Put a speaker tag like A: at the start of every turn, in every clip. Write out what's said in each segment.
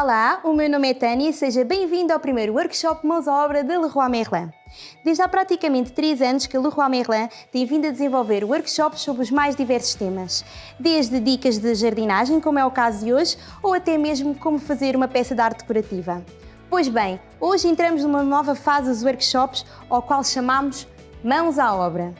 A: Olá, o meu nome é Tânia e seja bem-vindo ao primeiro workshop Mãos à Obra da Leroy Merlin. Desde há praticamente 3 anos que a Leroy Merlin tem vindo a desenvolver workshops sobre os mais diversos temas, desde dicas de jardinagem, como é o caso de hoje, ou até mesmo como fazer uma peça de arte decorativa. Pois bem, hoje entramos numa nova fase dos workshops, ao qual chamamos Mãos à Obra.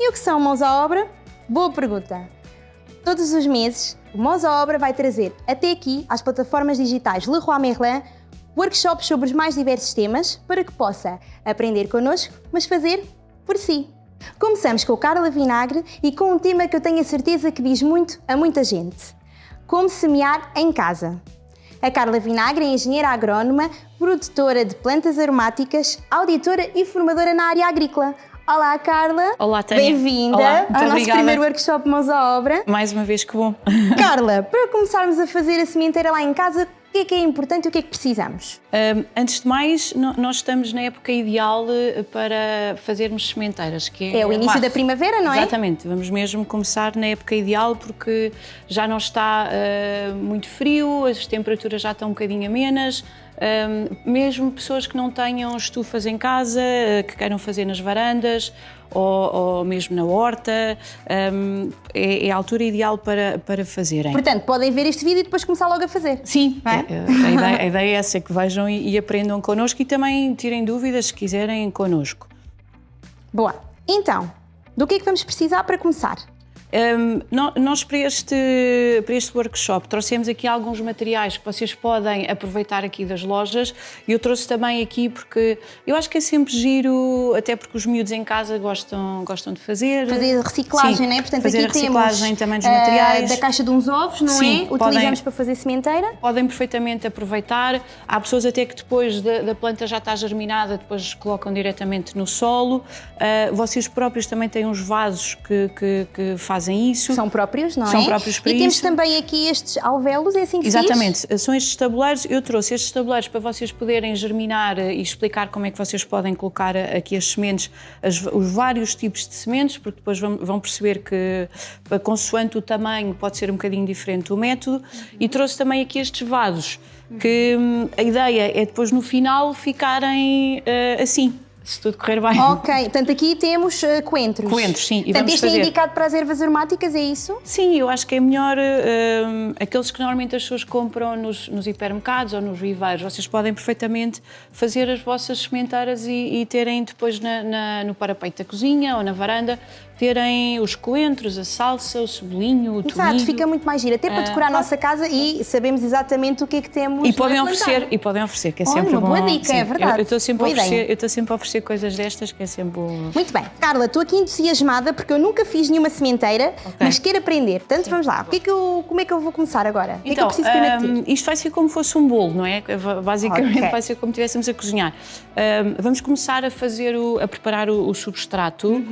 A: E o que são Mãos à Obra? Boa pergunta! Todos os meses, o Mãos à Obra vai trazer até aqui, às plataformas digitais Leroy Merlin, workshops sobre os mais diversos temas para que possa aprender connosco, mas fazer por si. Começamos com Carla Vinagre e com um tema que eu tenho a certeza que diz muito a muita gente. Como semear em casa. A Carla Vinagre é engenheira agrónoma, produtora de plantas aromáticas, auditora e formadora na área agrícola. Olá, Carla.
B: Olá, Tânia.
A: Bem-vinda ao nosso
B: obrigada.
A: primeiro workshop Mãos à Obra.
B: Mais uma vez que bom.
A: Carla, para começarmos a fazer a sementeira lá em casa, o que é que é importante e o que é que precisamos?
B: Um, antes de mais, nós estamos na época ideal eh, para fazermos sementeiras, que é
A: É o início
B: março.
A: da primavera, não é?
B: Exatamente, vamos mesmo começar na época ideal porque já não está eh, muito frio, as temperaturas já estão um bocadinho amenas, um, mesmo pessoas que não tenham estufas em casa, eh, que queiram fazer nas varandas ou, ou mesmo na horta, um, é, é a altura ideal para, para fazerem.
A: Portanto, podem ver este vídeo e depois começar logo a fazer.
B: Sim,
A: é?
B: a, a ideia, a ideia é essa, que vejam e, e aprendam connosco e também tirem dúvidas se quiserem connosco.
A: Boa. Então, do que é que vamos precisar para começar?
B: Nó- nós para este, para este workshop trouxemos aqui alguns materiais que vocês podem aproveitar aqui das lojas e eu trouxe também aqui porque eu acho que é sempre giro, até porque os miúdos em casa gostam, gostam de fazer.
A: Fazer reciclagem,
B: Sim,
A: não é? Portanto,
B: fazer
A: aqui
B: a reciclagem
A: temos
B: também dos
A: ah,
B: materiais.
A: da caixa de uns ovos, não
B: Sim,
A: é?
B: podem-
A: Utilizamos para fazer sementeira.
B: Podem perfeitamente aproveitar. Há pessoas até que depois da, da planta já está germinada, depois colocam diretamente no solo. Ah, vocês próprios também têm uns vasos que, que- que fazem isso.
A: São próprios, não
B: São
A: é?
B: próprios para
A: E temos
B: isso.
A: também aqui estes alvéolos, é assim que diz?
B: Exatamente, são estes tabuleiros. Eu trouxe estes tabuleiros para vocês poderem germinar eh, e explicar como é que vocês podem colocar eh, aqui as sementes, as- os vários tipos de sementes, porque depois vão, vão perceber que, consoante o tamanho, pode ser um bocadinho diferente o método. E trouxe também aqui estes vasos, que hum, a ideia é depois no final ficarem eh, assim, se tudo correr bem.
A: Ok, portanto aqui temos ah, coentros.
B: Coentros, sim, e
A: Portanto, este é
B: fazer.
A: indicado para as ervas aromáticas, é isso?
B: Sim, eu acho que é melhor hum, aqueles que normalmente as pessoas compram nos, nos hipermercados ou nos viveiros. Vocês podem perfeitamente fazer as vossas sementeiras e, e terem depois na- na- no parapeito da cozinha ou na varanda, terem os coentros, a salsa, o cebolinho, o
A: Exato,
B: tomilho.
A: fica muito mais giro, até para
B: Ah,
A: decorar a
B: claro.
A: nossa casa e sabemos exatamente o que é que temos
B: E podem,
A: a
B: oferecer, e podem oferecer, que é
A: Olha,
B: sempre
A: uma
B: bom.
A: boa dica, é
B: Sim,
A: verdade.
B: Eu- estou sempre, a oferecer- eu estou sempre a oferecer coisas destas, que é sempre bom.
A: Muito bem. Carla, estou aqui entusiasmada porque eu nunca fiz nenhuma sementeira,
B: Ok.
A: mas quero aprender. Portanto, vamos lá. O que é que eu, como é que eu vou começar agora? O que é que eu
B: Então,
A: preciso primeiro ter?
B: isto vai ser como fosse um bolo, não é? Basicamente
A: Ok.
B: vai ser como estivéssemos a cozinhar. Hum, vamos começar a fazer, o, a preparar o, o substrato.
A: Uhum.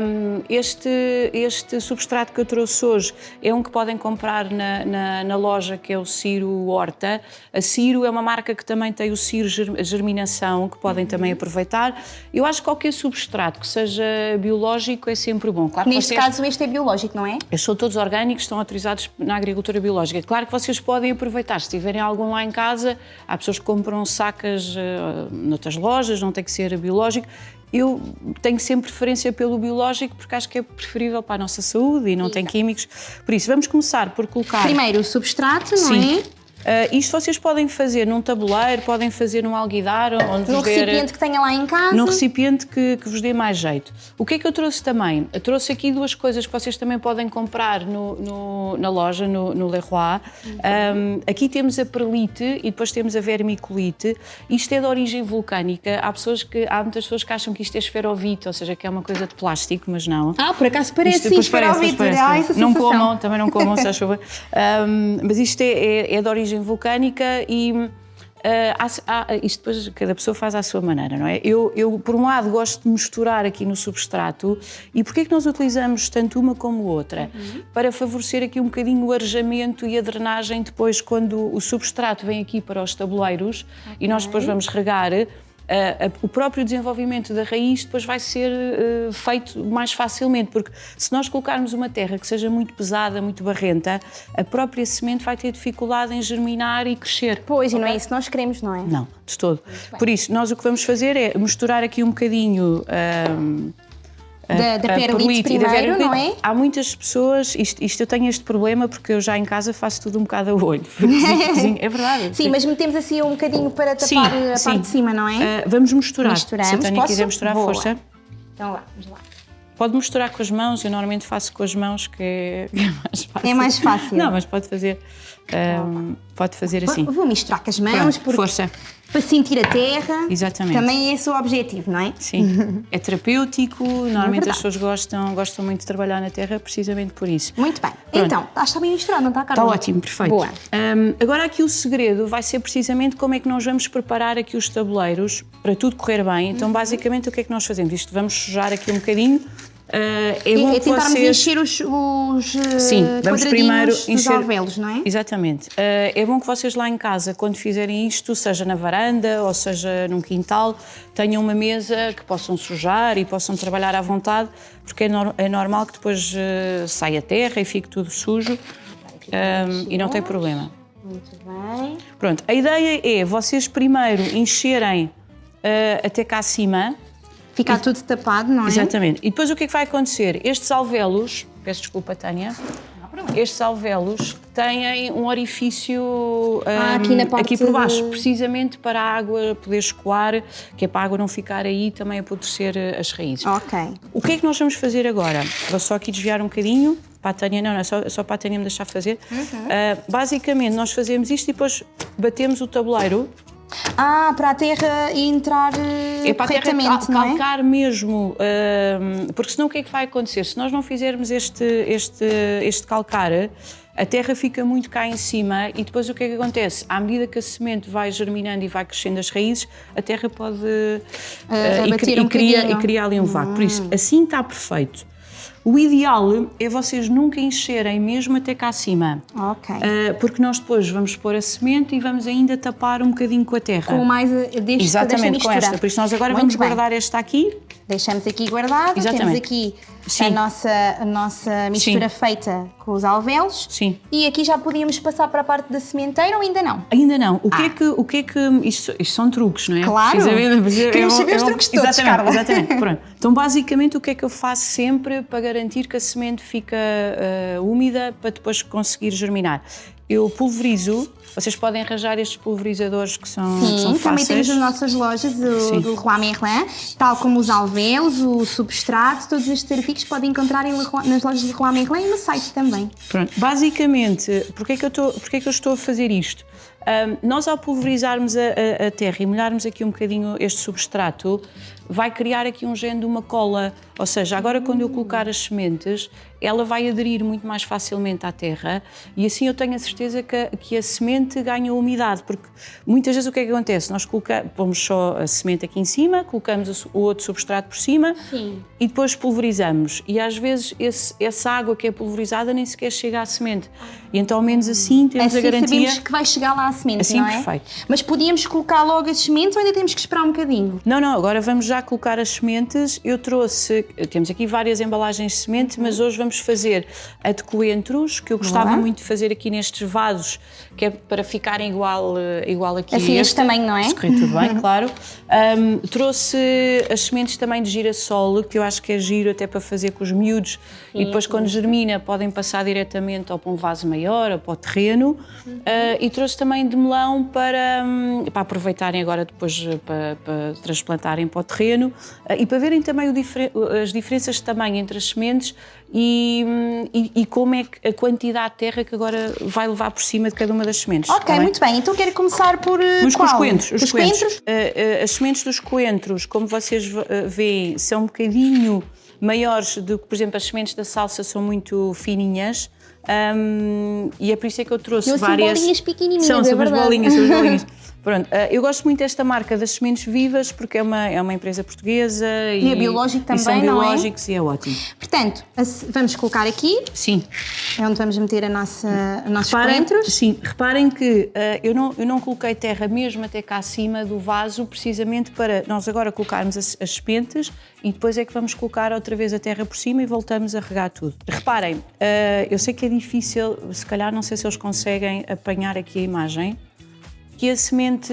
B: Hum, este, este substrato que eu trouxe hoje é um que podem comprar na, na, na loja, que é o Ciro Horta. A Ciro é uma marca que também tem o Ciro Ger- Germinação, que podem também
A: Uhum.
B: aproveitar. Eu acho que qualquer substrato que seja biológico é sempre bom. Claro
A: Neste
B: vocês-
A: caso, este é biológico, não é?
B: eles são todos orgânicos, estão autorizados na agricultura biológica. Claro que vocês podem aproveitar, se tiverem algum lá em casa, há pessoas que compram sacas uh, noutras lojas, não tem que ser biológico. Eu tenho sempre preferência pelo biológico porque acho que é preferível para a nossa saúde e não tem químicos. Por isso, vamos começar por colocar.
A: Primeiro o substrato, não
B: Sim.
A: é?
B: Uh, isto vocês podem fazer num tabuleiro, podem fazer num alguidar, onde der-
A: recipiente que tenha lá em casa.
B: num recipiente que, que vos dê mais jeito. O que é que eu trouxe também? Eu trouxe aqui duas coisas que vocês também podem comprar no- no- na loja, no, no Leroy. Um, aqui temos a perlite e depois temos a vermiculite. Isto é de origem vulcânica. Há, pessoas que, há muitas pessoas que acham que isto é esferovite, ou seja, que é uma coisa de plástico, mas não.
A: Ah, por acaso parece
B: Isto
A: sim,
B: parece,
A: esferovite. Ah,
B: parece.
A: essa
B: Não comam, também não comam, se favor. Um, mas isto é, é- é de origem vulcânica e há- há- isto depois cada pessoa faz à sua maneira, não é? Eu, eu, por um lado, gosto de misturar aqui no substrato e porquê é que nós utilizamos tanto uma como outra? Para favorecer aqui um bocadinho o arejamento e a drenagem depois quando o substrato vem aqui para os tabuleiros e nós depois vamos regar a, a, o próprio desenvolvimento da raiz depois vai ser uh, feito mais facilmente, porque se nós colocarmos uma terra que seja muito pesada, muito barrenta, a própria semente vai ter dificuldade em germinar e crescer.
A: Pois, e não é isso que nós queremos, não é?
B: Não, de todo. Por isso, nós o que vamos fazer é misturar aqui um bocadinho... Um,
A: da, da perlite primeiro, não é?
B: Há muitas pessoas, isto, isto, eu tenho este problema porque eu já em casa faço tudo um bocado a olho. é verdade.
A: Sim, mas metemos assim um bocadinho para tapar sim, a sim. parte de cima, não é?
B: Uh, vamos misturar. Misturamos. Se a Tânia quiser misturar, Boa. força.
A: Então lá, vamos lá.
B: Pode misturar com as mãos, eu normalmente faço com as mãos, que é, é mais fácil.
A: É mais fácil.
B: Não, mas pode fazer, um, pode fazer assim.
A: Vou misturar com as mãos,
B: Pronto. Força
A: para sentir a terra.
B: Exatamente.
A: Também é esse o objetivo, não é?
B: Sim. É terapêutico, normalmente é as pessoas gostam, gostam muito de trabalhar na terra precisamente por isso.
A: Muito bem. Pronto. Então, está bem misturado, não está, Carla?
B: Está ótimo, perfeito. Boa. Um, agora aqui o segredo vai ser precisamente como é que nós vamos preparar aqui os tabuleiros para tudo correr bem. Então, uhum. basicamente, o que é que nós fazemos? Isto vamos sujar aqui um bocadinho
A: Uh, é, bom é tentarmos vocês... encher os, os
B: eh, Sim, vamos primeiro encher...
A: alvéolos, não é?
B: Exatamente. Uh, é bom que vocês lá em casa, quando fizerem isto, seja na varanda ou seja num quintal, tenham uma mesa que possam sujar e possam trabalhar à vontade, porque é, no... é normal que depois uh, saia terra e fique tudo sujo e não tem problema.
A: Muito bem.
B: Pronto, a ideia é vocês primeiro encherem até cá acima,
A: Ficar tudo tapado, não é?
B: Exatamente. E depois o que é que vai acontecer? Estes alvéolos, peço desculpa, Tânia, estes alvéolos têm um orifício
A: ah, aqui, na parte
B: aqui por baixo, de... precisamente para a água poder escoar, que é para a água não ficar aí também a apodrecer eh, as raízes.
A: Ok.
B: O que é que nós vamos fazer agora? Vou só aqui desviar um bocadinho, para a Tânia, não, não é só, só para a Tânia me deixar fazer. Uhum. Uh, basicamente, nós fazemos isto e depois batemos o tabuleiro
A: ah, para a terra entrar é para corretamente, a terra
B: não é? calcar mesmo, uh, porque senão o que é que vai acontecer? Se nós não fizermos este, este, este calcar, a terra fica muito cá em cima e depois o que é que acontece? À medida que a semente vai germinando e vai crescendo as raízes, a terra pode... Uh,
A: uh, e,
B: um e, cria, e cria ali um vácuo. Por isso, hum. assim está perfeito. O ideal é vocês nunca encherem mesmo até cá acima.
A: Ok. Uh,
B: porque nós depois vamos pôr a semente e vamos ainda tapar um bocadinho com a terra.
A: Com mais eh, deste,
B: Exatamente, com esta. Por isso nós agora Muito vamos bem. guardar esta aqui.
A: Deixamos aqui guardada. Exatamente. Temos aqui Sim. a nossa, a nossa mistura Sim. feita com os alvéolos.
B: Sim.
A: E aqui já podíamos passar para a parte da sementeira ou ainda não?
B: Ainda não. O ah. que é que, o que, é que isto, isto são truques, não é?
A: Claro. Queremos saber os truques todos,
B: Exatamente, Carla. exatamente. Pronto. Então, basicamente, o que é que eu faço sempre para garantir que a semente fica uh, úmida para depois conseguir germinar? Eu pulverizo vocês podem arranjar estes pulverizadores que são,
A: Sim,
B: que são
A: também temos nas nossas lojas o, do Leroy Merlin, tal como os alvéolos, o substrato, todos estes artigos podem encontrar em Leroy, nas lojas do Leroy Merlin e no site também.
B: Pronto, basicamente, porquê é que eu estou, porquê é que eu estou a fazer isto? Um, nós ao pulverizarmos a, a, a, terra e molharmos aqui um bocadinho este substrato, vai criar aqui um género de uma cola, ou seja, agora quando eu colocar as sementes, ela vai aderir muito mais facilmente à terra e assim eu tenho a certeza que, que a semente ganha umidade, porque muitas vezes o que é que acontece? Nós colocamos, pomos só a semente aqui em cima, colocamos o outro substrato por cima
A: Sim.
B: e depois pulverizamos e às vezes esse, essa água que é pulverizada nem sequer chega à semente e então ao menos assim temos
A: assim
B: a garantia...
A: sabemos que vai chegar lá à semente,
B: assim,
A: não é?
B: perfeito.
A: Mas podíamos colocar logo as sementes ou ainda temos que esperar um bocadinho?
B: Não, não, agora vamos já colocar as sementes. Eu trouxe, temos aqui várias embalagens de semente, mas hoje vamos fazer a de coentros, que eu gostava Olá. muito de fazer aqui nestes vasos, que é para ficarem igual, eh, igual aqui
A: assim, este. também, não é?
B: Se correr tudo bem, claro. Um, trouxe as sementes também de girassol, que eu acho que é giro até para fazer com os miúdos, sim, e depois quando germina podem passar diretamente ou para um vaso maior ou para o terreno. Uhum. Uh, e trouxe também de melão para, um, para aproveitarem agora depois eh, para, para transplantarem para o terreno uh, e para verem também difer as diferenças de tamanho entre as sementes e, hum, e, e, como é que a quantidade de terra que agora vai levar por cima de cada uma das sementes.
A: Ok,
B: tá
A: muito bem. Então quero começar por uh,
B: Os,
A: qual?
B: Os coentros.
A: Os,
B: os
A: coentros? coentros?
B: Uh, as sementes dos coentros, como vocês veem, são um bocadinho maiores do que, por exemplo, as sementes da salsa são muito fininhas. Um, e é por isso é que eu trouxe
A: eu
B: várias.
A: bolinhas pequenininhas,
B: são,
A: é
B: são são bolinhas. Pronto, uh, eu gosto muito desta marca das sementes vivas porque é uma, é uma empresa portuguesa
A: e, e é biológico também,
B: e são
A: não
B: biológicos
A: é?
B: e é ótimo.
A: Portanto, vamos colocar aqui.
B: Sim.
A: É onde vamos meter a nossa, os nossos
B: reparem,
A: coentros.
B: Sim, reparem que uh, eu, não, eu não coloquei terra mesmo até cá acima do vaso, precisamente para nós agora colocarmos as, as sementes e depois é que vamos colocar outra vez a terra por cima e voltamos a regar tudo. Reparem, uh, eu sei que é difícil, se calhar não sei se eles conseguem apanhar aqui a imagem, que a semente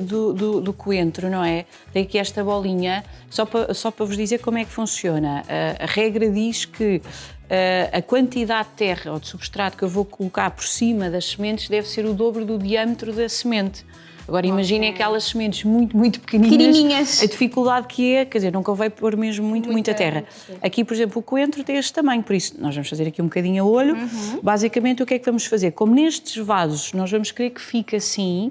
B: do, do, do, coentro, não é? Tem aqui esta bolinha, só para, só para vos dizer como é que funciona. A, a regra diz que a, a quantidade de terra ou de substrato que eu vou colocar por cima das sementes deve ser o dobro do diâmetro da semente. Agora imaginem okay. aquelas sementes muito, muito pequenininhas, a dificuldade que é, quer dizer, não convém pôr mesmo muito, muita, muita terra. Aqui, por exemplo, o coentro tem este tamanho, por isso nós vamos fazer aqui um bocadinho a olho. Uhum. Basicamente, o que é que vamos fazer? Como nestes vasos nós vamos querer que fique assim,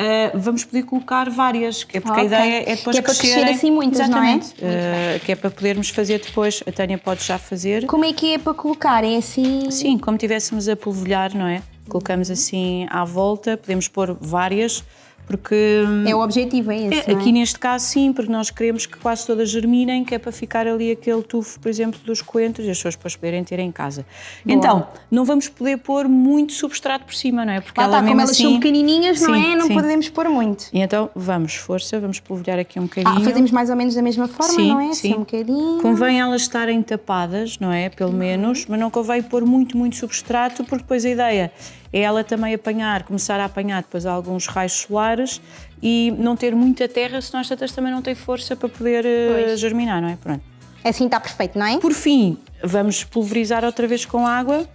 B: Uh, vamos poder colocar várias, que é porque okay. a ideia é depois
A: que é para crescer assim muitas,
B: Exatamente.
A: não é?
B: Uh, que é para podermos fazer depois, a Tânia pode já fazer.
A: Como é que é para colocar? É assim?
B: Sim, como tivéssemos a polvilhar, não é? Colocamos assim à volta, podemos pôr várias, porque...
A: É o objetivo, é esse,
B: é, Aqui neste caso sim, porque nós queremos que quase todas germinem, que é para ficar ali aquele tufo, por exemplo, dos coentros e as pessoas depois poderem ter em casa. Boa. Então, não vamos poder pôr muito substrato por cima, não é?
A: Porque ela, tá, como elas assim, são pequenininhas, não sim, é? Não sim. podemos pôr muito.
B: E então, vamos, força, vamos polvilhar aqui um bocadinho.
A: Ah, fazemos mais ou menos da mesma forma,
B: sim,
A: não é?
B: Sim,
A: assim, um bocadinho.
B: Convém elas estarem tapadas, não é? Pelo menos, mas não convém pôr muito, muito substrato, porque depois a ideia é ela também apanhar, começar a apanhar depois alguns raios solares e não ter muita terra, senão as tantas também não têm força para poder uh, germinar, não é? Pronto.
A: Assim está perfeito, não é?
B: Por fim, vamos pulverizar outra vez com água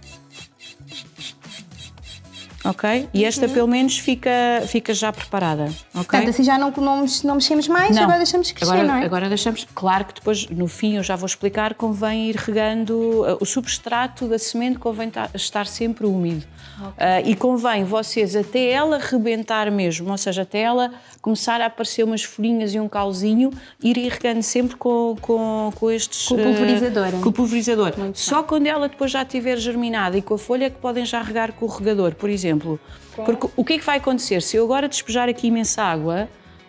B: ok? E esta uhum. pelo menos fica, fica já preparada, ok?
A: Portanto, assim já não, não, não mexemos mais, não. agora deixamos crescer,
B: agora,
A: não é?
B: Agora deixamos, claro que depois no fim eu já vou explicar, convém ir regando, uh, o substrato da semente convém estar sempre úmido. Okay. Uh, e convém vocês até ela rebentar mesmo, ou seja, até ela começar a aparecer umas folhinhas e um calzinho, ir regando sempre com, com, com estes...
A: Com o pulverizador.
B: Uh, com o pulverizador. Muito Só bem. quando ela depois já estiver germinada e com a folha é que podem já regar com o regador, por exemplo exemplo. Porque o que é que vai acontecer? Se eu agora despejar aqui imensa água,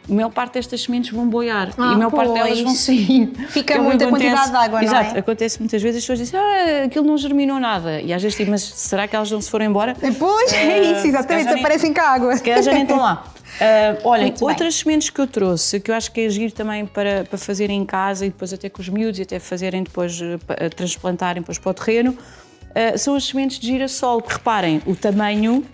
B: a maior parte destas sementes vão boiar ah, e a maior pois. parte delas vão sair.
A: Fica é muita acontece, quantidade de água,
B: exato,
A: não é?
B: acontece muitas vezes as pessoas dizem ah, aquilo não germinou nada. E às vezes digo, mas será que elas não se foram embora?
A: Pois, uh, é isso, exatamente, aparecem com a água.
B: Se calhar já nem estão lá. Uh, olhem, outras sementes que eu trouxe, que eu acho que é agir também para, para fazerem em casa e depois até com os miúdos e até fazerem depois, uh, transplantarem depois para o terreno, uh, são as sementes de girassol. Reparem, o tamanho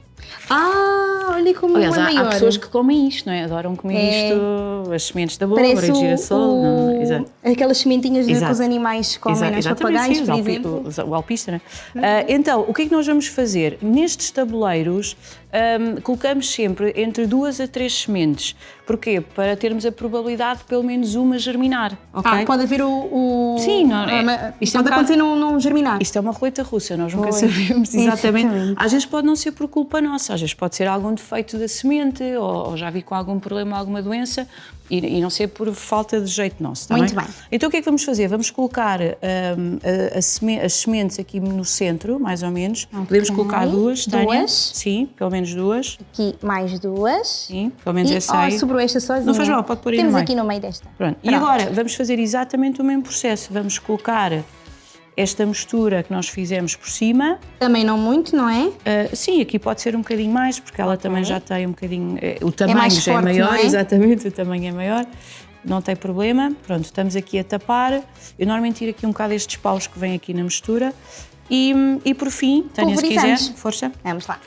A: ah, olha como Aliás, é
B: há,
A: maior.
B: há pessoas que comem isto, não é? Adoram comer é. isto, as sementes da abóbora, de girassol. O... Não, exato.
A: Aquelas sementinhas que os animais comem, exato, os papagaios, sim, por exemplo.
B: O, o alpista, não é? Uh, então, o que é que nós vamos fazer? Nestes tabuleiros, um, colocamos sempre entre duas a três sementes. Porquê? Para termos a probabilidade de pelo menos uma germinar. Okay?
A: Ah, pode haver o. o
B: Sim, não, é,
A: isto pode é um acontecer não germinar.
B: Isto é uma roleta russa, nós nunca sabemos exatamente. exatamente. Às vezes pode não ser por culpa nossa, às vezes pode ser algum defeito da semente ou, ou já vi com algum problema, alguma doença e, e, não ser por falta de jeito nosso. Tá
A: Muito
B: bem?
A: bem?
B: Então o que é que vamos fazer? Vamos colocar um, a, a seme, as sementes aqui no centro, mais ou menos. Okay. Podemos colocar duas, Tânia? Duas? Sim, pelo menos duas.
A: Aqui mais duas.
B: Sim, pelo menos
A: e,
B: essa aí.
A: Oh, sobrou esta sozinha.
B: Não faz mal, pode pôr aí
A: Temos
B: no
A: aqui no meio desta.
B: Pronto. Pronto. E agora vamos fazer exatamente o mesmo processo. Vamos colocar esta mistura que nós fizemos por cima.
A: Também não muito, não é?
B: Uh, sim, aqui pode ser um bocadinho mais, porque ela okay. também já tem um bocadinho... Eh, o tamanho
A: é
B: já
A: forte,
B: é maior,
A: é?
B: exatamente, o tamanho é maior. Não tem problema. Pronto, estamos aqui a tapar. Eu normalmente tiro aqui um bocado estes paus que vêm aqui na mistura. E, e por fim, Tânia, se quiser, força.
A: Vamos lá.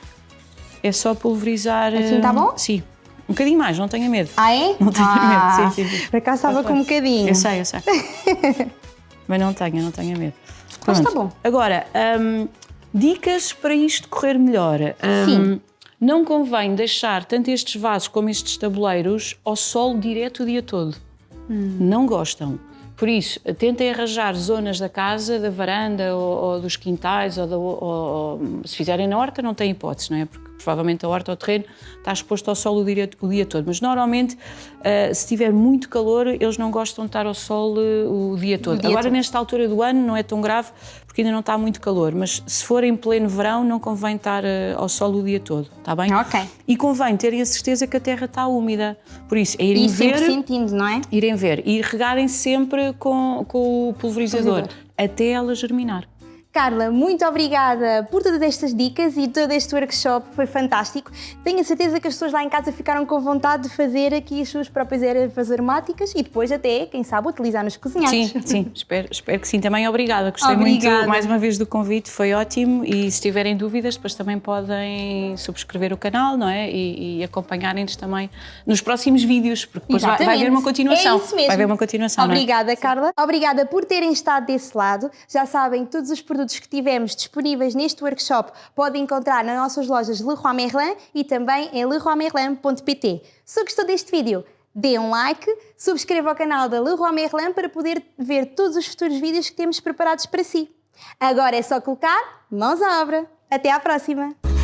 B: É só pulverizar...
A: Assim está bom?
B: Sim. Um bocadinho mais, não tenha medo.
A: Ah, é?
B: Não tenha
A: ah,
B: medo, sim, sim. sim.
A: Por acaso estava com um bocadinho.
B: Eu sei, eu sei. Mas não tenha, não tenha medo.
A: Mas está bom.
B: Agora, um, dicas para isto correr melhor. Um,
A: Sim.
B: Não convém deixar tanto estes vasos como estes tabuleiros ao sol direto o dia todo. Hum. Não gostam. Por isso, tentem arranjar zonas da casa, da varanda ou, ou dos quintais, ou, ou, ou, se fizerem na horta não tem hipótese, não é? Porque provavelmente a horta ou o terreno está exposto ao sol o dia, o dia todo. Mas normalmente, uh, se tiver muito calor, eles não gostam de estar ao sol uh, o dia todo. O dia Agora, todo. nesta altura do ano, não é tão grave porque ainda não está muito calor, mas se for em pleno verão, não convém estar uh, ao sol o dia todo, está bem?
A: Ok.
B: E convém terem a certeza que a terra está úmida. Por isso, é irem e ver.
A: sentindo, não é?
B: Irem ver e regarem sempre com, com o pulverizador, pulverizador. até ela germinar.
A: Carla, muito obrigada por todas estas dicas e todo este workshop, foi fantástico. Tenho a certeza que as pessoas lá em casa ficaram com vontade de fazer aqui as suas próprias ervas aromáticas e depois até, quem sabe, utilizar nos cozinhados.
B: Sim, sim, espero, espero que sim. Também obrigada, gostei obrigada. muito mais uma vez do convite, foi ótimo e se tiverem dúvidas, depois também podem subscrever o canal, não é? E, e acompanharem-nos também nos próximos vídeos, porque depois vai, vai, haver uma continuação.
A: É isso mesmo.
B: Vai haver uma continuação,
A: é? Obrigada, é? Carla. Obrigada por terem estado desse lado. Já sabem, todos os produtos produtos que tivemos disponíveis neste workshop podem encontrar nas nossas lojas Leroy Merlin e também em leroymerlin.pt. Se gostou deste vídeo, dê um like, subscreva o canal da Leroy Merlin para poder ver todos os futuros vídeos que temos preparados para si. Agora é só colocar mãos à obra. Até à próxima!